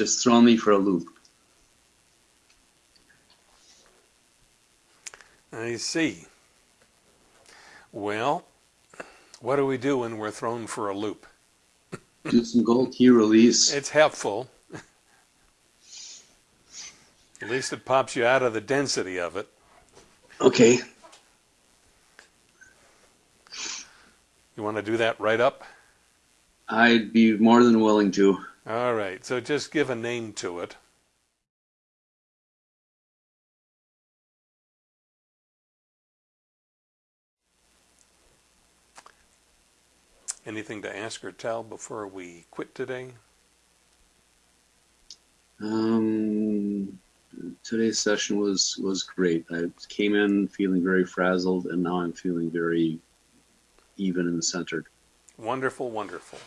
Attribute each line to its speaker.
Speaker 1: just throwing me for a loop.
Speaker 2: I see. Well, what do we do when we're thrown for a loop?
Speaker 1: Do some gold key release.
Speaker 2: It's helpful. At least it pops you out of the density of it.
Speaker 1: Okay.
Speaker 2: You want to do that right up?
Speaker 1: I'd be more than willing to.
Speaker 2: All right, so just give a name to it. Anything to ask or tell before we quit today?
Speaker 1: Um, today's session was was great. I came in feeling very frazzled, and now I'm feeling very even and centered.
Speaker 2: Wonderful, wonderful.